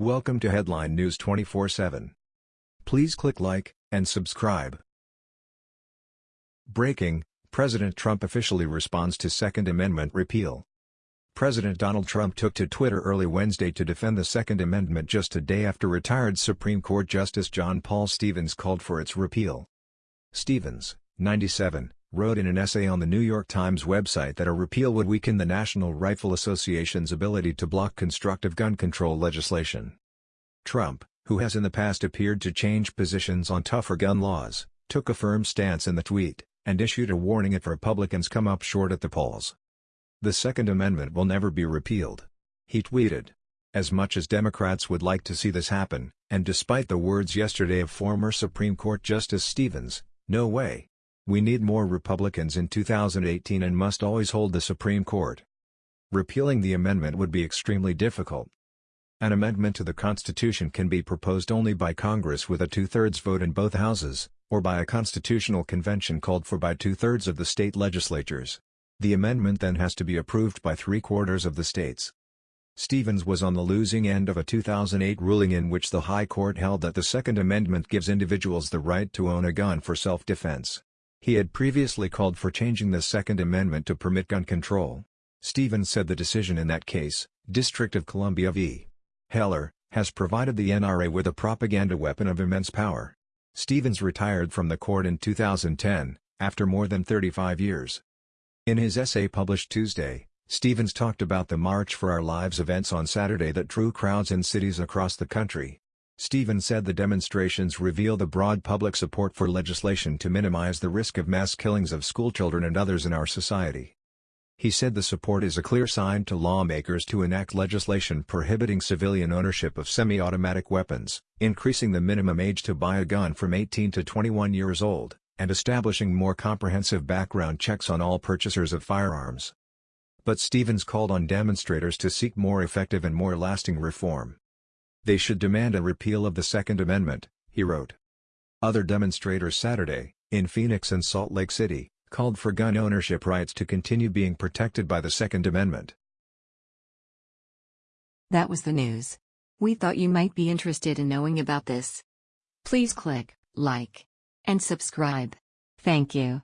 Welcome to Headline News 24/7. Please click like and subscribe. Breaking: President Trump officially responds to Second Amendment repeal. President Donald Trump took to Twitter early Wednesday to defend the Second Amendment just a day after retired Supreme Court Justice John Paul Stevens called for its repeal. Stevens, 97, wrote in an essay on the New York Times website that a repeal would weaken the National Rifle Association's ability to block constructive gun control legislation. Trump, who has in the past appeared to change positions on tougher gun laws, took a firm stance in the tweet, and issued a warning if Republicans come up short at the polls. The Second Amendment will never be repealed. He tweeted. As much as Democrats would like to see this happen, and despite the words yesterday of former Supreme Court Justice Stevens, no way. We need more Republicans in 2018 and must always hold the Supreme Court. Repealing the amendment would be extremely difficult. An amendment to the Constitution can be proposed only by Congress with a two-thirds vote in both houses, or by a constitutional convention called for by two-thirds of the state legislatures. The amendment then has to be approved by three-quarters of the states. Stevens was on the losing end of a 2008 ruling in which the High Court held that the Second Amendment gives individuals the right to own a gun for self-defense. He had previously called for changing the Second Amendment to permit gun control. Stevens said the decision in that case, District of Columbia v. Heller, has provided the NRA with a propaganda weapon of immense power. Stevens retired from the court in 2010, after more than 35 years. In his essay published Tuesday, Stevens talked about the March for Our Lives events on Saturday that drew crowds in cities across the country. Stevens said the demonstrations reveal the broad public support for legislation to minimize the risk of mass killings of schoolchildren and others in our society. He said the support is a clear sign to lawmakers to enact legislation prohibiting civilian ownership of semi-automatic weapons, increasing the minimum age to buy a gun from 18 to 21 years old, and establishing more comprehensive background checks on all purchasers of firearms. But Stevens called on demonstrators to seek more effective and more lasting reform. They should demand a repeal of the Second Amendment, he wrote. Other demonstrators Saturday, in Phoenix and Salt Lake City, called for gun ownership rights to continue being protected by the Second Amendment. That was the news. We thought you might be interested in knowing about this. Please click like and subscribe. Thank you.